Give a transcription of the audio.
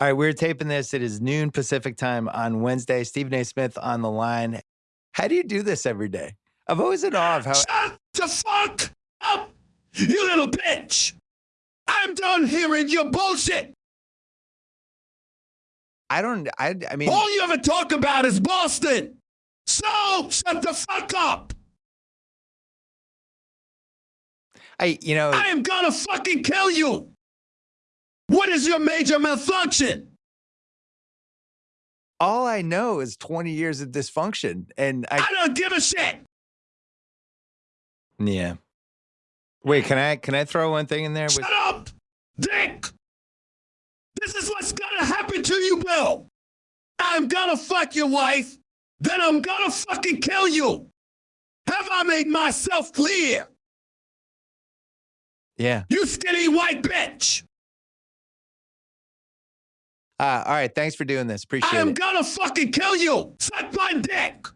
All right, we're taping this. It is noon Pacific time on Wednesday. Stephen A. Smith on the line. How do you do this every day? I've always in awe of how. Shut the fuck up, you little bitch! I'm done hearing your bullshit. I don't. I. I mean, All you ever talk about is Boston. So shut the fuck up. I. You know, I am gonna fucking kill you. What is your major malfunction? all I know is 20 years of dysfunction, and I. I don't give a shit. Yeah. Wait, can I? Can I throw one thing in there? With, Shut up, Dick. This is what's gonna happen to you, Bill. I'm gonna fuck your wife, then I'm gonna fucking kill you. Have I made myself clear? yeah. You skinny white bitch. Uh, all right. Thanks for doing this. Appreciate it. I am it. gonna fucking kill you. Suck my dick.